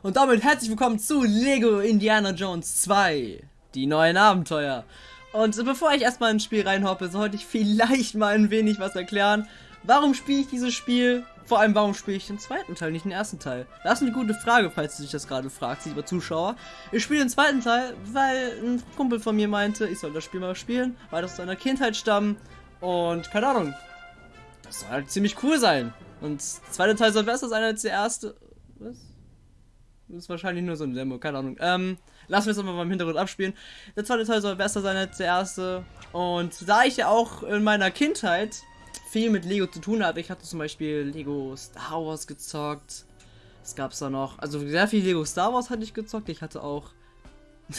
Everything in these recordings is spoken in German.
Und damit herzlich willkommen zu Lego Indiana Jones 2, die neuen Abenteuer. Und bevor ich erstmal ins Spiel reinhoppe, sollte ich vielleicht mal ein wenig was erklären. Warum spiele ich dieses Spiel? Vor allem, warum spiele ich den zweiten Teil, nicht den ersten Teil? Das ist eine gute Frage, falls du dich das gerade fragst, lieber Zuschauer. Ich spiele den zweiten Teil, weil ein Kumpel von mir meinte, ich soll das Spiel mal spielen, weil das aus seiner Kindheit stammt. Und keine Ahnung, das soll halt ziemlich cool sein. Und der zweite Teil soll besser sein als der erste. Was? Das ist wahrscheinlich nur so ein Demo, keine Ahnung. Ähm, lassen wir es aber mal im Hintergrund abspielen. Der zweite Teil soll besser sein als der erste. Und da ich ja auch in meiner Kindheit viel mit Lego zu tun hatte, ich hatte zum Beispiel Lego Star Wars gezockt. Es gab da noch, also sehr viel Lego Star Wars hatte ich gezockt. Ich hatte auch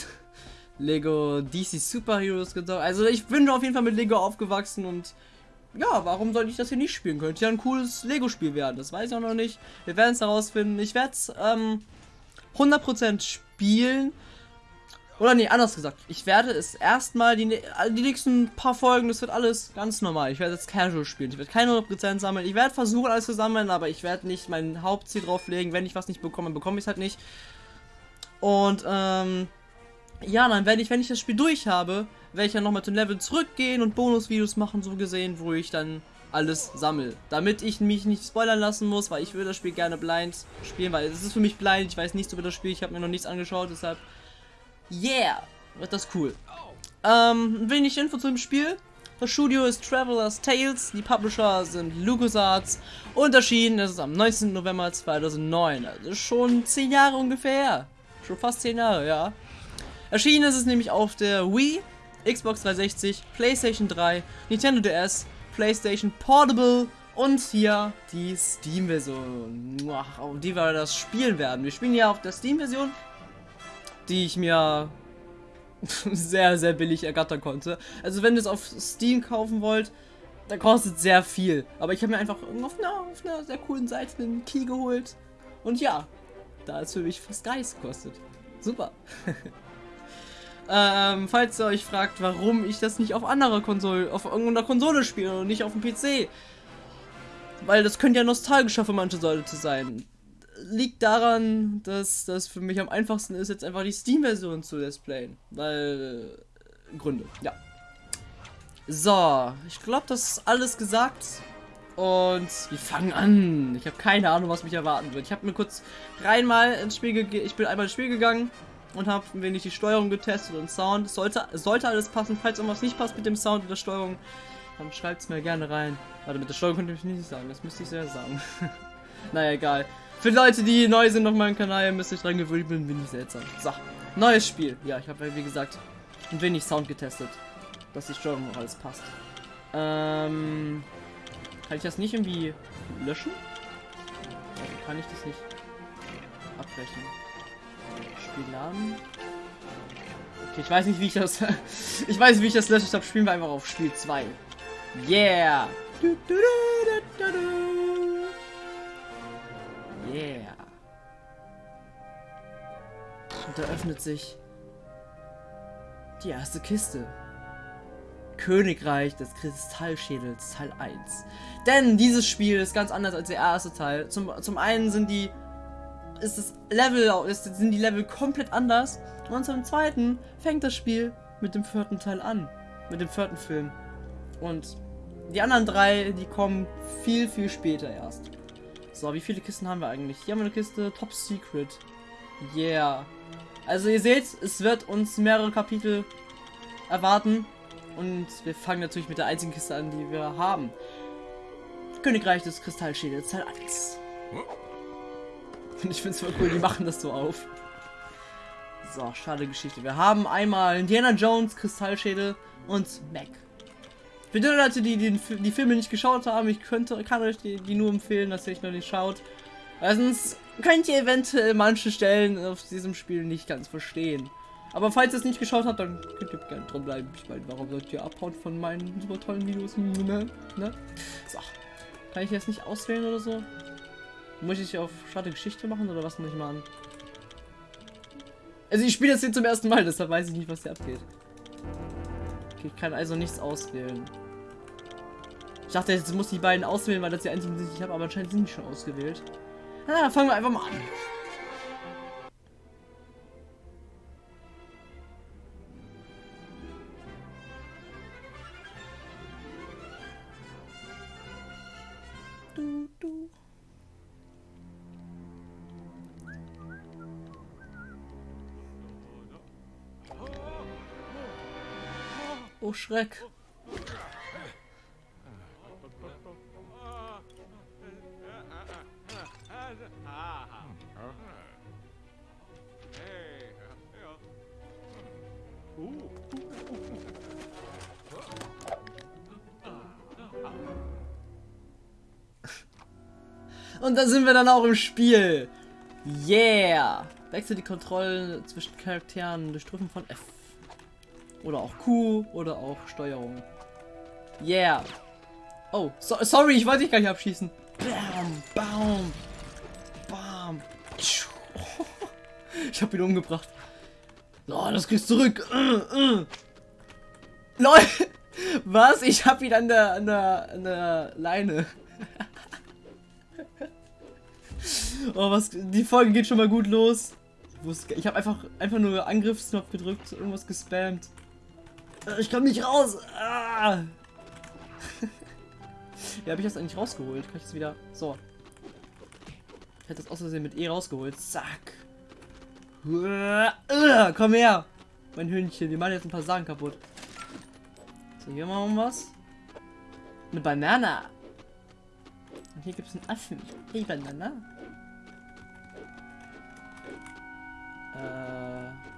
Lego DC Super Heroes gezockt. Also ich bin auf jeden Fall mit Lego aufgewachsen und ja, warum sollte ich das hier nicht spielen? Könnte ja ein cooles Lego-Spiel werden. Das weiß ich auch noch nicht. Wir werden es herausfinden. Ich werde es ähm, 100% spielen. Oder nee, anders gesagt. Ich werde es erstmal die, die nächsten paar Folgen, das wird alles ganz normal. Ich werde jetzt Casual spielen. Ich werde keine 100% sammeln. Ich werde versuchen, alles zu sammeln, aber ich werde nicht mein Hauptziel drauflegen. Wenn ich was nicht bekomme, bekomme ich es halt nicht. Und, ähm, ja, dann werde ich, wenn ich das Spiel durch habe, werde ich ja nochmal zum Level zurückgehen und Bonusvideos machen, so gesehen, wo ich dann alles sammle. Damit ich mich nicht spoilern lassen muss, weil ich würde das Spiel gerne blind spielen, weil es ist für mich blind, ich weiß nichts über das Spiel, ich habe mir noch nichts angeschaut, deshalb, yeah, wird das cool. Ähm, wenig Info zu dem Spiel. Das Studio ist Traveler's Tales, die Publisher sind LucasArts und erschienen ist es am 19. November 2009, also schon 10 Jahre ungefähr. Schon fast 10 Jahre, ja. Erschienen ist es nämlich auf der Wii, Xbox 360, PlayStation 3, Nintendo DS, PlayStation Portable und hier die Steam-Version, auf die wir das spielen werden. Wir spielen ja auf der Steam-Version, die ich mir sehr, sehr billig ergattern konnte. Also wenn ihr es auf Steam kaufen wollt, dann kostet sehr viel. Aber ich habe mir einfach auf einer, auf einer sehr coolen Seite einen Key geholt. Und ja, da ist für mich fast Geist kostet. Super. Ähm, falls ihr euch fragt, warum ich das nicht auf anderer Konsole, auf irgendeiner Konsole spiele und nicht auf dem PC. Weil das könnte ja nostalgischer für manche Leute sein. Liegt daran, dass das für mich am einfachsten ist, jetzt einfach die Steam-Version zu displayen. Weil. Äh, Gründe, ja. So, ich glaube, das ist alles gesagt. Und wir fangen an. Ich habe keine Ahnung, was mich erwarten wird. Ich habe mir kurz reinmal ins Spiel gegeben. Ich bin einmal ins Spiel gegangen und habe ein wenig die Steuerung getestet und Sound. Sollte, sollte alles passen. Falls irgendwas nicht passt mit dem Sound und der Steuerung, dann schreibt es mir gerne rein. Warte, mit der Steuerung könnte ich nicht sagen. Das müsste ich sehr sagen. naja, egal. Für Leute, die neu sind auf meinem Kanal, müsste ich dran gewöhnt bin, ich seltsam. So, neues Spiel. Ja, ich habe wie gesagt ein wenig Sound getestet. Dass die Steuerung auch alles passt. Ähm, kann ich das nicht irgendwie löschen? Kann ich das nicht abbrechen? Spiel laden. Okay, ich weiß nicht, wie ich das... ich weiß nicht, wie ich das lösche. Ich glaube, spielen wir einfach auf Spiel 2. Yeah! Yeah! Und da öffnet sich die erste Kiste. Königreich des Kristallschädels Teil 1. Denn dieses Spiel ist ganz anders als der erste Teil. Zum, zum einen sind die ist das Level, ist, sind die Level komplett anders. Und zum zweiten fängt das Spiel mit dem vierten Teil an. Mit dem vierten Film. Und die anderen drei, die kommen viel, viel später erst. So, wie viele Kisten haben wir eigentlich? Hier haben wir eine Kiste Top Secret. Yeah. Also ihr seht, es wird uns mehrere Kapitel erwarten. Und wir fangen natürlich mit der einzigen Kiste an, die wir haben. Königreich des Kristallschädels Teil 1. Und ich finde es voll cool, die machen das so auf. So, schade Geschichte. Wir haben einmal Indiana Jones, Kristallschädel und Mac. Für die Leute, die, die die Filme nicht geschaut haben, ich könnte, kann euch die, die nur empfehlen, dass ihr euch noch nicht schaut. Erstens könnt ihr eventuell manche Stellen auf diesem Spiel nicht ganz verstehen. Aber falls ihr es nicht geschaut habt, dann könnt ihr gerne dran bleiben. Ich meine, warum sollt ihr abhauen von meinen super tollen Videos? Ne? ne? So. Kann ich jetzt nicht auswählen oder so? Muss ich auf schade Geschichte machen oder was muss ich machen? Also ich spiele das hier zum ersten Mal, deshalb weiß ich nicht, was hier abgeht. Okay, ich kann also nichts auswählen. Ich dachte, jetzt muss ich die beiden auswählen, weil das die einzigen sind, die ich habe, aber anscheinend sind die schon ausgewählt. Na, fangen wir einfach mal an. Oh Schreck. Und da sind wir dann auch im Spiel. Yeah. Wechsel die Kontrollen zwischen Charakteren durch Drücken von F. Oder auch Q oder auch Steuerung. Yeah. Oh, so, sorry, ich wollte dich gar nicht abschießen. Bam, bam, bam. Ich hab ihn umgebracht. Oh, das kriegst du zurück. Uh, LOL. Was? Ich hab ihn an der, an der, an der Leine. oh, was? Die Folge geht schon mal gut los. Ich habe einfach, einfach nur Angriffsknopf gedrückt, irgendwas gespammt. Ich komme nicht raus. Ah. ja, habe ich das eigentlich rausgeholt? Kann ich das wieder... So. Ich hätte das aus Versehen mit E rausgeholt. Zack. Komm her. Mein Hündchen. Wir machen jetzt ein paar Sachen kaputt. So, hier machen wir was. Eine Banana. Und hier gibt es einen Affen. Hey, Banana. Äh.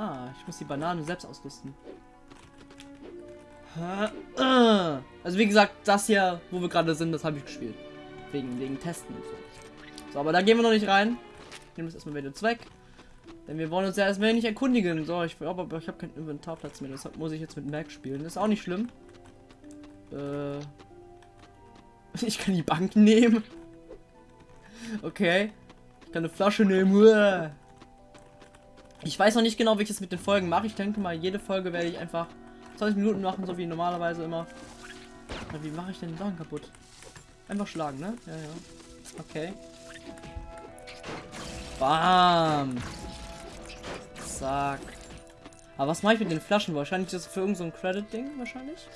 Ah, ich muss die Banane selbst ausrüsten. Also wie gesagt, das hier, wo wir gerade sind, das habe ich gespielt. Wegen, wegen Testen und so. So, aber da gehen wir noch nicht rein. Ich nehme das erstmal wieder Zweck. Denn wir wollen uns ja erstmal nicht erkundigen. So, ich glaube, aber ich habe keinen Inventarplatz mehr. Deshalb muss ich jetzt mit Mac spielen. Das ist auch nicht schlimm. Äh, ich kann die Bank nehmen. Okay. Ich kann eine Flasche nehmen. Ich weiß noch nicht genau, wie ich das mit den Folgen mache. Ich denke mal, jede Folge werde ich einfach 20 Minuten machen, so wie normalerweise immer. Aber wie mache ich denn Sachen kaputt? Einfach schlagen, ne? Ja, ja. Okay. Bam. Zack. Aber was mache ich mit den Flaschen? Wahrscheinlich das für irgendein so Credit-Ding, wahrscheinlich.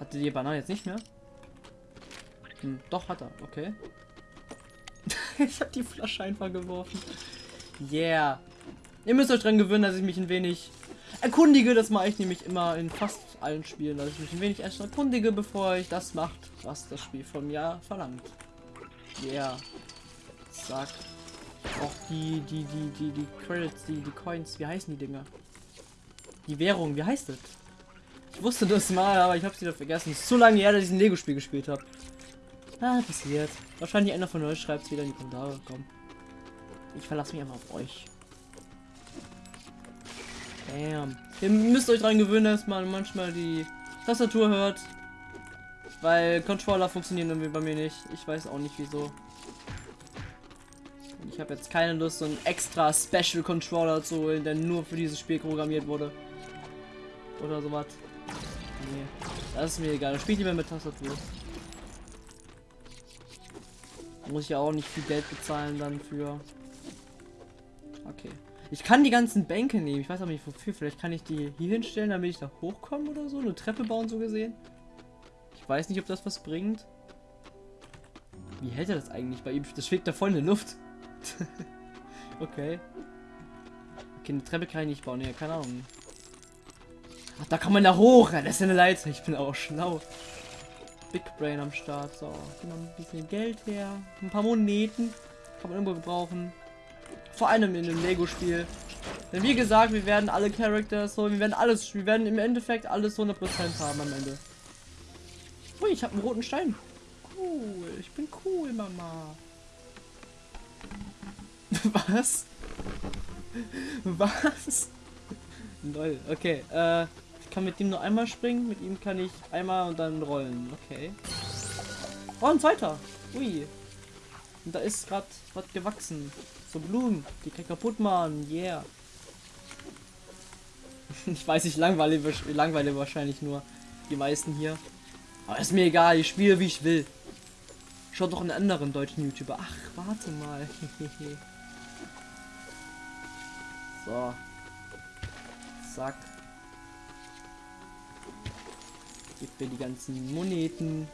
Hatte die Banane jetzt nicht mehr? Hm, doch, hat er. Okay. ich habe die Flasche einfach geworfen. Yeah. Ihr müsst euch dran gewöhnen, dass ich mich ein wenig erkundige. Das mache ich nämlich immer in fast allen Spielen, dass ich mich ein wenig erst erkundige, bevor ich das macht, was das Spiel von mir verlangt. Yeah. Zack. Auch die, die, die, die, die Credits, die, die Coins, wie heißen die Dinger? Die Währung, wie heißt das? Ich wusste das mal, aber ich habe es wieder vergessen. Es ist so lange her, dass ich ein Lego-Spiel gespielt habe. Ah, passiert. Wahrscheinlich einer von euch schreibt es wieder in die Kommentare. Komm. Ich verlasse mich einfach auf euch. Damn. Ihr müsst euch daran gewöhnen, dass man manchmal die Tastatur hört. Weil Controller funktionieren irgendwie bei mir nicht. Ich weiß auch nicht wieso. Ich habe jetzt keine Lust, so einen extra Special Controller zu holen, der nur für dieses Spiel programmiert wurde. Oder sowas. Nee, das ist mir egal. Ich lieber mit Tastatur. Muss ich ja auch nicht viel Geld bezahlen dann für. Okay. Ich kann die ganzen Bänke nehmen. Ich weiß aber nicht wofür. Vielleicht kann ich die hier hinstellen, damit ich da hochkomme oder so. Eine Treppe bauen, so gesehen. Ich weiß nicht, ob das was bringt. Wie hält er das eigentlich bei ihm? Das schwebt da voll in der Luft. okay. Okay, eine Treppe kann ich nicht bauen. Ja, keine Ahnung. Ach, da kann man da hoch. Das ist eine Leiter. Ich bin auch schlau. Big Brain am Start. So, noch ein bisschen Geld her. Ein paar Moneten. Kann man irgendwo gebrauchen. Vor allem in dem Lego-Spiel. Denn wie gesagt, wir werden alle Characters so, wir werden alles, wir werden im Endeffekt alles 100% haben am Ende. Ui, ich habe einen roten Stein. Cool, ich bin cool, Mama. Was? Was? Lol, okay, äh, ich kann mit ihm nur einmal springen, mit ihm kann ich einmal und dann rollen, okay. Oh, ein zweiter. Ui. Und da ist gerade was gewachsen. So Blumen, die kann kaputt machen, yeah. ich weiß, ich langweile, langweile wahrscheinlich nur die meisten hier. Aber ist mir egal, ich spiele wie ich will. Schaut doch einen anderen deutschen YouTuber. Ach, warte mal. so. Zack. Gib mir die ganzen Moneten.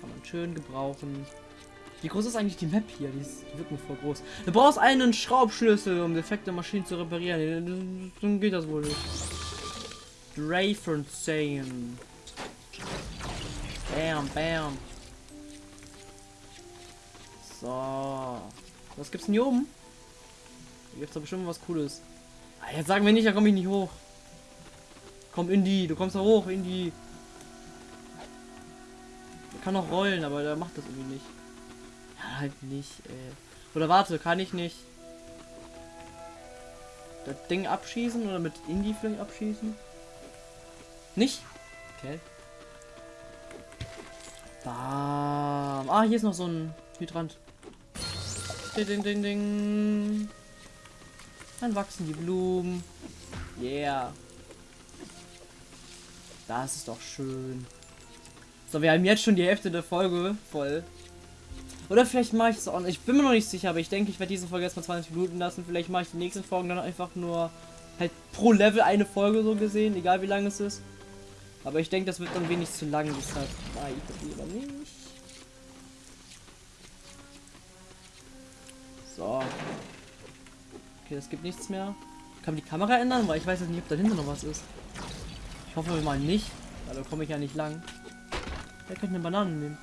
Kann man schön gebrauchen. Wie groß ist eigentlich die Map hier? Die, ist, wirkt voll groß. Du brauchst einen Schraubschlüssel, um defekte Maschinen zu reparieren. Dann geht das wohl nicht. Dreyfernstein. Bam, bam. So. Was gibt's denn hier oben? Hier gibt's doch bestimmt was Cooles. Ah, jetzt sagen wir nicht, da komme ich nicht hoch. Komm, Indy, du kommst da hoch, Indy. Der kann auch rollen, aber der macht das irgendwie nicht. Halt nicht, ey. Oder warte, kann ich nicht das Ding abschießen oder mit Indy vielleicht abschießen? Nicht? Okay. Bam. Ah, hier ist noch so ein Hydrant. Ding, ding, ding. Dann wachsen die Blumen. Yeah. Das ist doch schön. So, wir haben jetzt schon die Hälfte der Folge voll. Oder vielleicht mache ich es auch. Ich bin mir noch nicht sicher, aber ich denke, ich werde diese Folge erstmal 20 Minuten lassen. Vielleicht mache ich die nächsten Folgen dann einfach nur halt pro Level eine Folge so gesehen, egal wie lang es ist. Aber ich denke, das wird dann wenig zu lang, deshalb mache ich das lieber nicht. So. Okay, das gibt nichts mehr. Kann man die Kamera ändern? Weil ich weiß jetzt nicht, ob da hinten noch was ist. Ich hoffe mal nicht, da komme ich ja nicht lang. Wer könnte eine Banane nehmen?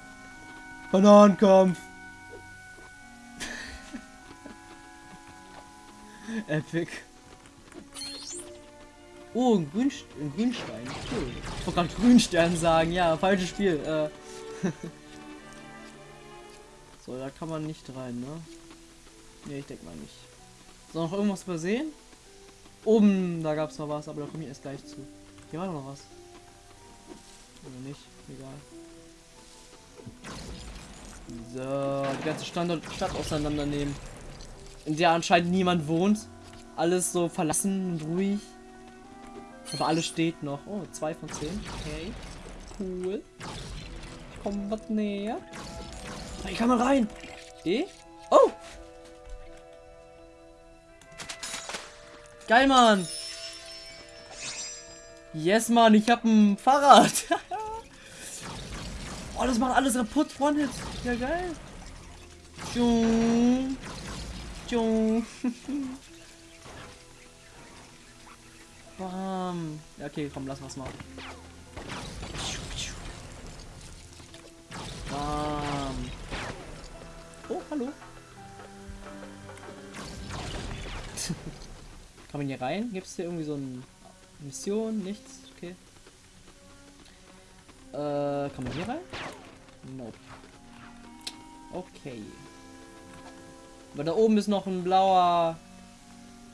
Bananenkampf! Epic. Oh, ein, Grünst ein Grünstein. Cool. Ich wollte gerade Grünstern sagen. Ja, falsches Spiel. Äh. so, da kann man nicht rein, ne? Ne, ich denke mal nicht. So, noch irgendwas übersehen? Oben, da gab es noch was, aber da komme ich erst gleich zu. Hier war noch was. Oder nicht? Egal. So, die ganze Standort Stadt auseinandernehmen. In der anscheinend niemand wohnt. Alles so verlassen und ruhig. Aber alles steht noch. Oh, zwei von zehn. Okay. Cool. Ich was näher. Ich kann mal rein. Eh? Oh! Geil, Mann. Yes, Mann, ich hab ein Fahrrad. oh, das macht alles kaputt, One-Hit. Ja, geil. Tschung. Tschung. Bam. Ja, okay, komm, lass was mal. Bam. Oh, hallo. Kann man hier rein? Gibt es hier irgendwie so eine Mission? Nichts? Okay. Äh, kann man hier rein? Nope. Okay. Aber da oben ist noch ein blauer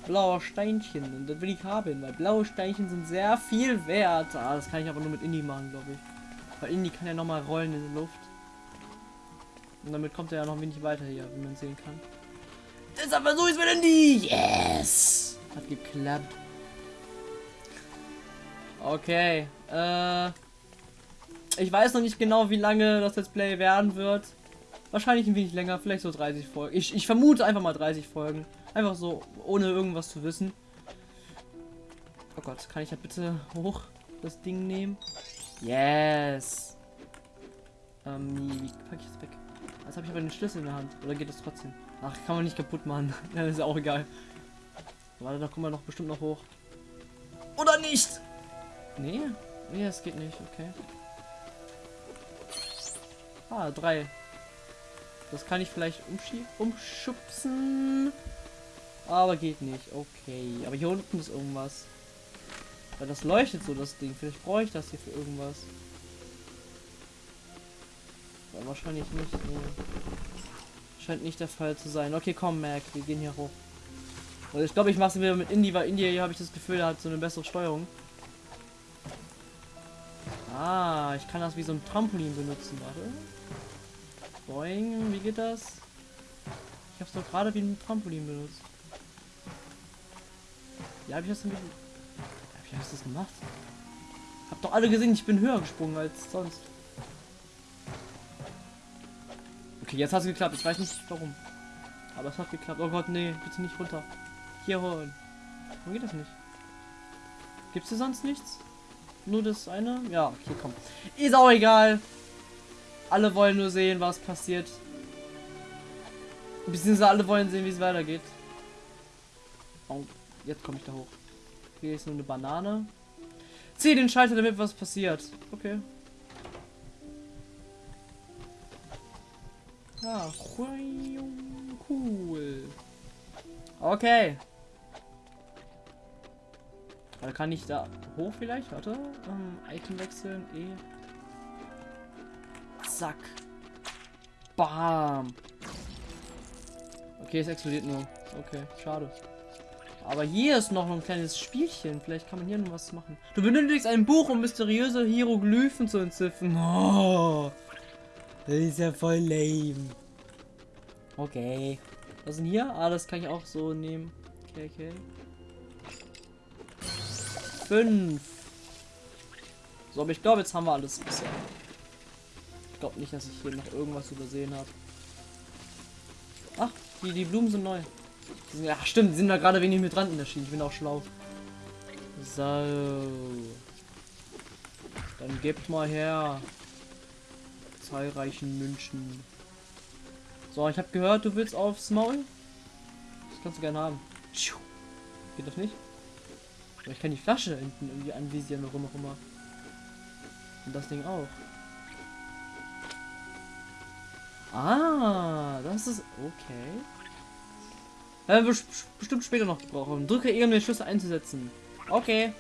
blauer Steinchen und das will ich haben, weil blaue Steinchen sind sehr viel wert. Ah, das kann ich aber nur mit Indie machen, glaube ich. Weil Indie kann ja noch mal rollen in der Luft. Und damit kommt er ja noch wenig weiter hier, wie man sehen kann. Deshalb versuche ich es mit Indie. Yes! Hat geklappt. Okay. Äh, ich weiß noch nicht genau, wie lange das Let's Play werden wird. Wahrscheinlich ein wenig länger, vielleicht so 30 Folgen. Ich, ich vermute einfach mal 30 Folgen. Einfach so, ohne irgendwas zu wissen. Oh Gott, kann ich ja bitte hoch das Ding nehmen? Yes. Ähm, wie packe ich das weg? Jetzt habe ich aber den Schlüssel in der Hand. Oder geht das trotzdem? Ach, kann man nicht kaputt machen. ja, ist ja auch egal. Warte, da kommen wir noch bestimmt noch hoch. Oder nicht? Nee? Nee, es geht nicht. Okay. Ah, drei. Das kann ich vielleicht umschubsen. Aber geht nicht. Okay. Aber hier unten ist irgendwas. Weil das leuchtet so, das Ding. Vielleicht brauche ich das hier für irgendwas. Aber wahrscheinlich nicht. Nee. Scheint nicht der Fall zu sein. Okay, komm, Mac. Wir gehen hier hoch. Also ich glaube, ich mache es wieder mit Indie, weil Indie habe ich das Gefühl, hat so eine bessere Steuerung. Ah, ich kann das wie so ein Trampolin benutzen. Warte. Boing, wie geht das? Ich habe es doch gerade wie ein Trampolin benutzt. Wie habe ich das denn? Habe ich das gemacht? Habt doch alle gesehen, ich bin höher gesprungen als sonst. Okay, jetzt hat es geklappt. Ich weiß nicht warum. Aber es hat geklappt. Oh Gott, nee, bitte nicht runter. Hier holen. Warum geht das nicht? Gibt es hier sonst nichts? Nur das eine? Ja, okay, komm. Ist auch egal. Alle wollen nur sehen, was passiert. Beziehungsweise alle wollen sehen, wie es weitergeht. Oh, jetzt komme ich da hoch. Hier ist nur eine Banane. Zieh den Schalter, damit was passiert. Okay. Ah, cool. Okay. Da kann ich da hoch vielleicht? Warte. Ähm, Item wechseln. E. Zack. Bam. Okay, es explodiert nur. Okay, schade. Aber hier ist noch ein kleines Spielchen. Vielleicht kann man hier noch was machen. Du benötigst ein Buch, um mysteriöse Hieroglyphen zu entziffern. Oh, das ist ja voll lame. Okay. Was denn hier? Ah, das kann ich auch so nehmen. Okay, okay. Fünf. So, aber ich glaube, jetzt haben wir alles bisher. Ich glaube nicht, dass ich hier noch irgendwas übersehen habe. Ach, die, die Blumen sind neu. Sind, ja, stimmt, sind da gerade wenig mit der Schiene. Ich bin auch schlau. So. Dann gebt mal her. Zahlreichen München. So, ich habe gehört, du willst aufs Maul. Das kannst du gerne haben. Geht das nicht? Ich kann die Flasche hinten irgendwie anvisieren, warum auch immer. Und das Ding auch. Ah, das ist okay. Werden wir bestimmt später noch brauchen. Drücke E, um den Schlüssel einzusetzen. Okay.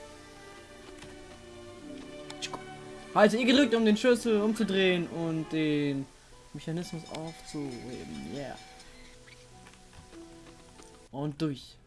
Halte E gedrückt, um den Schlüssel umzudrehen und den Mechanismus aufzuheben. Yeah. Und durch.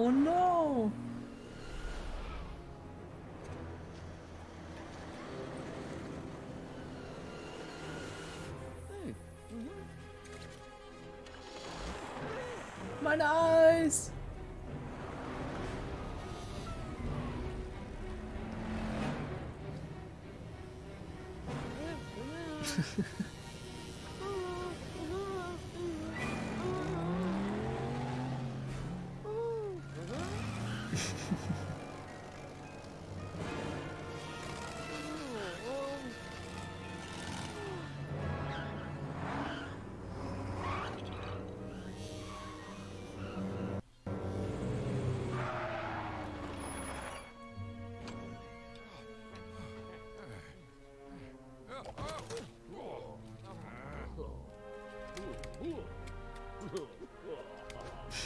Oh no!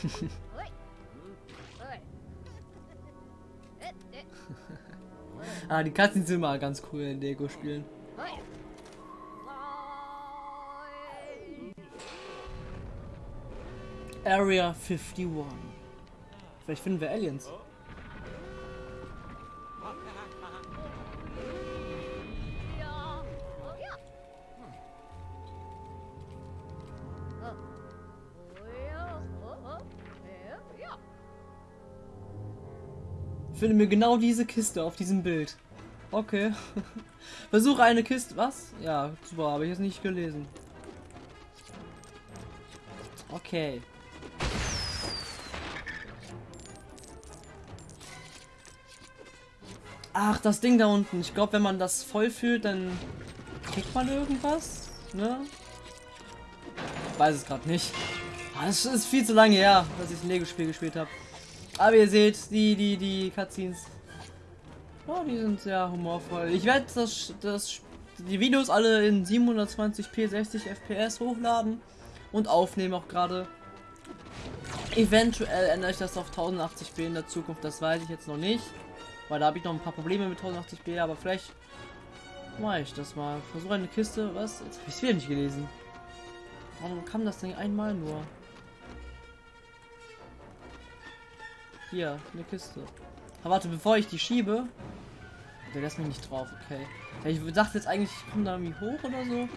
Hehehe ah, die Katzen sind immer ganz cool in Lego-Spielen. Area 51. Vielleicht finden wir Aliens. Finde mir genau diese Kiste auf diesem Bild. Okay. Versuche eine Kiste. Was? Ja, super, habe ich jetzt nicht gelesen. Okay. Ach, das Ding da unten. Ich glaube, wenn man das voll fühlt, dann kriegt man irgendwas. Ne? Ich weiß es gerade nicht. Das ah, ist viel zu lange her, dass ich ein Lego-Spiel gespielt habe. Aber ihr seht, die, die, die Cutscenes, oh, die sind sehr humorvoll. Ich werde das, das, die Videos alle in 720p 60 FPS hochladen und aufnehmen auch gerade. Eventuell ändere ich das auf 1080p in der Zukunft, das weiß ich jetzt noch nicht. Weil da habe ich noch ein paar Probleme mit 1080p, aber vielleicht mache ich das mal. Versuche eine Kiste, was? Jetzt habe ich es wieder nicht gelesen. Warum kam das Ding einmal nur? Hier, eine Kiste. Aber warte, bevor ich die schiebe. Der lässt mich nicht drauf, okay. Ich dachte jetzt eigentlich, ich komme da irgendwie hoch oder so.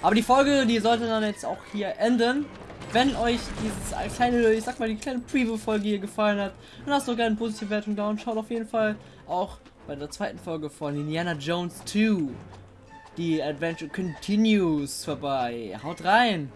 Aber die Folge, die sollte dann jetzt auch hier enden. Wenn euch dieses kleine, ich sag mal, die kleine Preview-Folge hier gefallen hat, dann lasst doch gerne eine positive Wertung da und schaut auf jeden Fall auch bei der zweiten Folge von Indiana Jones 2. Die Adventure Continues vorbei. Haut rein!